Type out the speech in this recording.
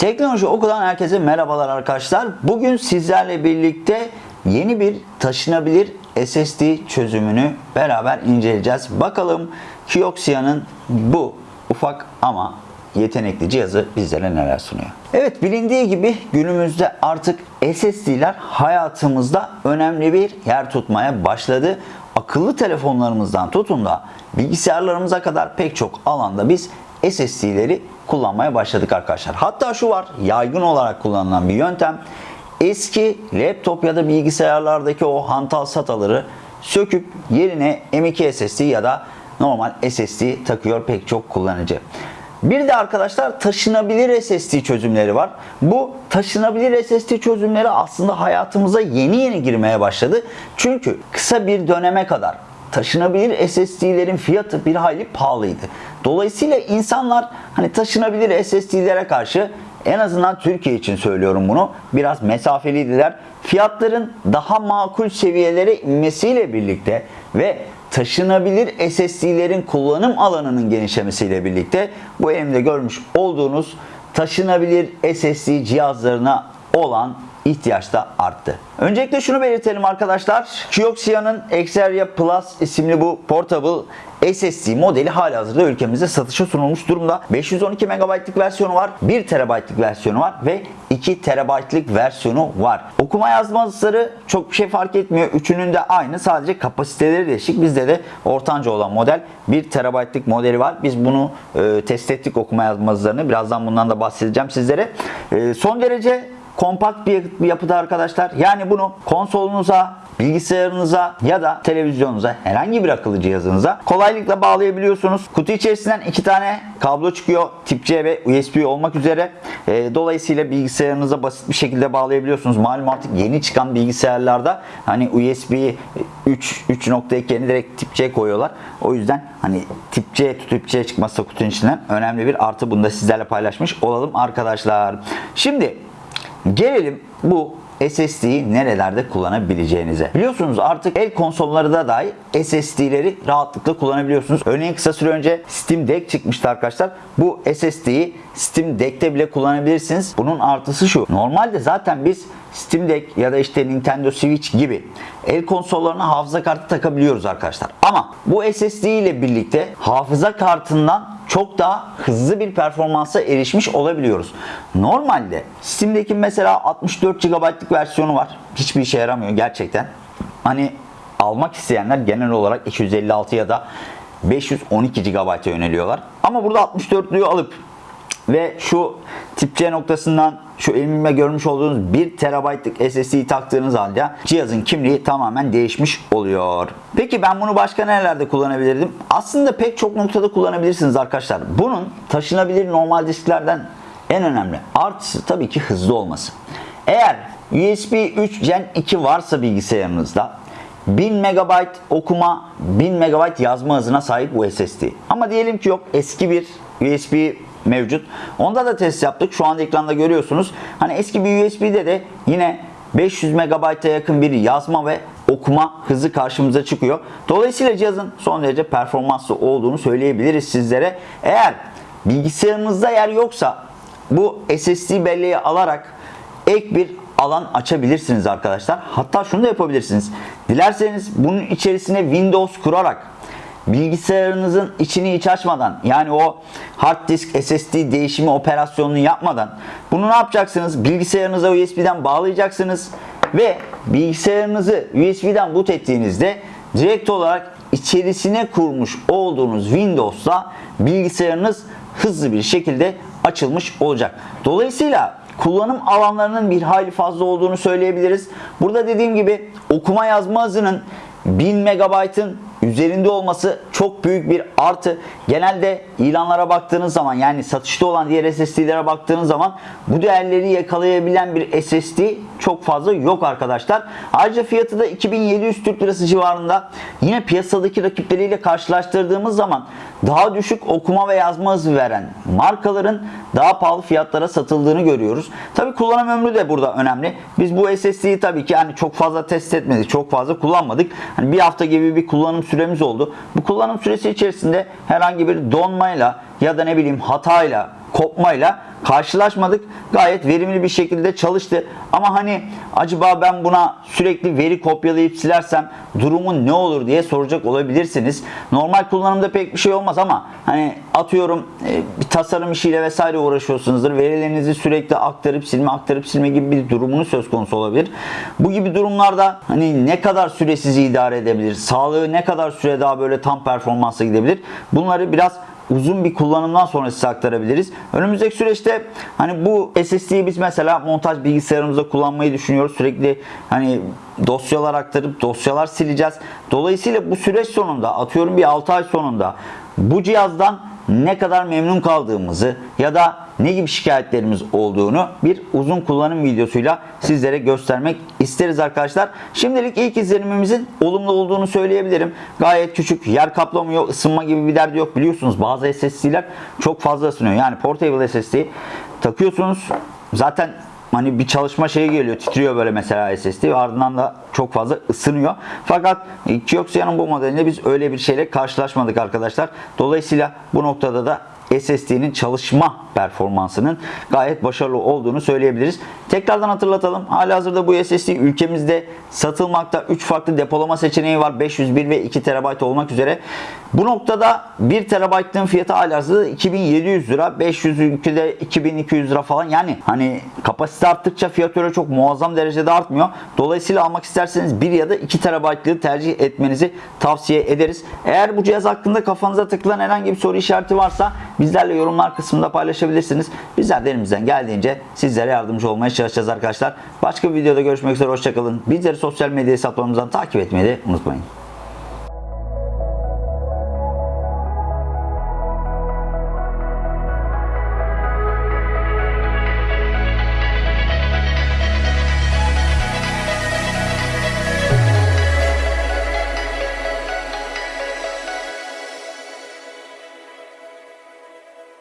Teknoloji Oku'dan herkese merhabalar arkadaşlar. Bugün sizlerle birlikte yeni bir taşınabilir SSD çözümünü beraber inceleyeceğiz. Bakalım Kioxia'nın bu ufak ama yetenekli cihazı bizlere neler sunuyor. Evet bilindiği gibi günümüzde artık SSD'ler hayatımızda önemli bir yer tutmaya başladı. Akıllı telefonlarımızdan tutun da bilgisayarlarımıza kadar pek çok alanda biz SSD'leri kullanmaya başladık arkadaşlar. Hatta şu var yaygın olarak kullanılan bir yöntem. Eski laptop ya da bilgisayarlardaki o hantal sataları söküp yerine M.2 SSD ya da normal SSD takıyor pek çok kullanıcı. Bir de arkadaşlar taşınabilir SSD çözümleri var. Bu taşınabilir SSD çözümleri aslında hayatımıza yeni yeni girmeye başladı. Çünkü kısa bir döneme kadar taşınabilir SSD'lerin fiyatı bir hayli pahalıydı. Dolayısıyla insanlar hani taşınabilir SSD'lere karşı en azından Türkiye için söylüyorum bunu biraz mesafeliydiler. Fiyatların daha makul seviyelere inmesiyle birlikte ve taşınabilir SSD'lerin kullanım alanının genişlemesiyle birlikte bu elimde görmüş olduğunuz taşınabilir SSD cihazlarına olan ihtiyaç da arttı. Öncelikle şunu belirtelim arkadaşlar. Kioxia'nın Xperia Plus isimli bu portable SSD modeli halihazırda ülkemizde satışa sunulmuş durumda. 512 MB'lık versiyonu var, 1 TB'lık versiyonu var ve 2 TB'lık versiyonu var. Okuma yazma hızları çok bir şey fark etmiyor. Üçünün de aynı. Sadece kapasiteleri değişik. Bizde de ortanca olan model 1 TB'lık modeli var. Biz bunu e, test ettik okuma yazma hızlarını. Birazdan bundan da bahsedeceğim sizlere. E, son derece kompakt bir yapıda arkadaşlar. Yani bunu konsolunuza, bilgisayarınıza ya da televizyonunuza herhangi bir akıllı cihazınıza kolaylıkla bağlayabiliyorsunuz. Kutu içerisinden iki tane kablo çıkıyor. Tip C ve USB olmak üzere. E, dolayısıyla bilgisayarınıza basit bir şekilde bağlayabiliyorsunuz. Malum artık yeni çıkan bilgisayarlarda hani USB 3 3.2 yerine direkt tip C koyuyorlar. O yüzden hani tip C tip C çıkmazsa kutunun içinden önemli bir artı bunu da sizlerle paylaşmış olalım arkadaşlar. Şimdi Gelelim bu SSD'yi nerelerde kullanabileceğinize. Biliyorsunuz artık el konsolları da dahi SSD'leri rahatlıkla kullanabiliyorsunuz. Örneğin kısa süre önce Steam Deck çıkmıştı arkadaşlar. Bu SSD'yi Steam Deck'te bile kullanabilirsiniz. Bunun artısı şu. Normalde zaten biz Steam Deck ya da işte Nintendo Switch gibi el konsollarına hafıza kartı takabiliyoruz arkadaşlar. Ama bu SSD ile birlikte hafıza kartından çok daha hızlı bir performansa erişmiş olabiliyoruz. Normalde Steam'deki mesela 64 GB'lık versiyonu var. Hiçbir işe yaramıyor gerçekten. Hani almak isteyenler genel olarak 256 ya da 512 GB'a yöneliyorlar. Ama burada 64'lüğü alıp ve şu tip C noktasından şu elimde görmüş olduğunuz 1 TB'lık SSD'yi taktığınız halde cihazın kimliği tamamen değişmiş oluyor. Peki ben bunu başka nerelerde kullanabilirdim? Aslında pek çok noktada kullanabilirsiniz arkadaşlar. Bunun taşınabilir normal disklerden en önemli artısı tabii ki hızlı olması. Eğer USB 3 Gen 2 varsa bilgisayarınızda 1000 MB okuma, 1000 MB yazma hızına sahip bu SSD. Ama diyelim ki yok eski bir USB mevcut. Onda da test yaptık. Şu anda ekranda görüyorsunuz. Hani eski bir USB'de de yine 500 MB'a yakın bir yazma ve okuma hızı karşımıza çıkıyor. Dolayısıyla cihazın son derece performanslı olduğunu söyleyebiliriz sizlere. Eğer bilgisayarınızda yer yoksa bu SSD belleği alarak ek bir alan açabilirsiniz arkadaşlar. Hatta şunu da yapabilirsiniz. Dilerseniz bunun içerisine Windows kurarak bilgisayarınızın içini hiç açmadan yani o hard disk SSD değişimi operasyonunu yapmadan bunu ne yapacaksınız? Bilgisayarınıza USB'den bağlayacaksınız ve bilgisayarınızı USB'den boot ettiğinizde direkt olarak içerisine kurmuş olduğunuz Windows'la bilgisayarınız hızlı bir şekilde açılmış olacak. Dolayısıyla kullanım alanlarının bir hayli fazla olduğunu söyleyebiliriz. Burada dediğim gibi okuma yazma hızının 1000 MB'ın üzerinde olması çok büyük bir artı. Genelde ilanlara baktığınız zaman yani satışta olan diğer SSD'lere baktığınız zaman bu değerleri yakalayabilen bir SSD çok fazla yok arkadaşlar. Ayrıca fiyatı da 2700 Türk Lirası civarında. Yine piyasadaki rakipleriyle karşılaştırdığımız zaman daha düşük okuma ve yazma hızı veren markaların daha pahalı fiyatlara satıldığını görüyoruz. Tabi kullanım ömrü de burada önemli. Biz bu SSD'yi tabii ki yani çok fazla test etmedik, çok fazla kullanmadık. Hani bir hafta gibi bir kullanım süremiz oldu. Bu kullanım süresi içerisinde herhangi bir donmayla ya da ne bileyim hatayla kopmayla karşılaşmadık. Gayet verimli bir şekilde çalıştı. Ama hani acaba ben buna sürekli veri kopyalayıp silersem durumun ne olur diye soracak olabilirsiniz. Normal kullanımda pek bir şey olmaz ama hani atıyorum e, bir tasarım işiyle vesaire uğraşıyorsunuzdur. Verilerinizi sürekli aktarıp silme aktarıp silme gibi bir durumunuz söz konusu olabilir. Bu gibi durumlarda hani ne kadar süre sizi idare edebilir? Sağlığı ne kadar süre daha böyle tam performansa gidebilir? Bunları biraz uzun bir kullanımdan sonra size aktarabiliriz. Önümüzdeki süreçte hani bu SSD'yi biz mesela montaj bilgisayarımızda kullanmayı düşünüyoruz. Sürekli hani dosyalar aktarıp dosyalar sileceğiz. Dolayısıyla bu süreç sonunda atıyorum bir 6 ay sonunda bu cihazdan ne kadar memnun kaldığımızı ya da ne gibi şikayetlerimiz olduğunu bir uzun kullanım videosuyla sizlere göstermek isteriz arkadaşlar. Şimdilik ilk izlenimimizin olumlu olduğunu söyleyebilirim. Gayet küçük, yer kaplamıyor, ısınma gibi bir derdi yok. Biliyorsunuz bazı SSD'ler çok fazla ısınıyor. Yani portable SSD takıyorsunuz. Zaten hani bir çalışma şeyi geliyor titriyor böyle mesela SSD ve ardından da çok fazla ısınıyor. Fakat Kioxia'nın bu modelinde biz öyle bir şeyle karşılaşmadık arkadaşlar. Dolayısıyla bu noktada da SSD'nin çalışma performansının gayet başarılı olduğunu söyleyebiliriz. Tekrardan hatırlatalım. Halihazırda bu SSD ülkemizde satılmakta 3 farklı depolama seçeneği var. 501 ve 2 TB olmak üzere. Bu noktada 1 TB'ın fiyatı halihazırda 2700 lira. 500 ülkede 2200 lira falan. Yani hani kapasite arttıkça fiyat öyle çok muazzam derecede artmıyor. Dolayısıyla almak isterseniz 1 ya da 2 TB'lığı tercih etmenizi tavsiye ederiz. Eğer bu cihaz hakkında kafanıza takılan herhangi bir soru işareti varsa bizlerle yorumlar kısmında paylaşabilirsiniz. Bizler de elimizden geldiğince sizlere yardımcı olmaya çalışacağız arkadaşlar. Başka bir videoda görüşmek üzere. Hoşçakalın. Bizleri sosyal medya hesaplarımızdan takip etmeyi de unutmayın.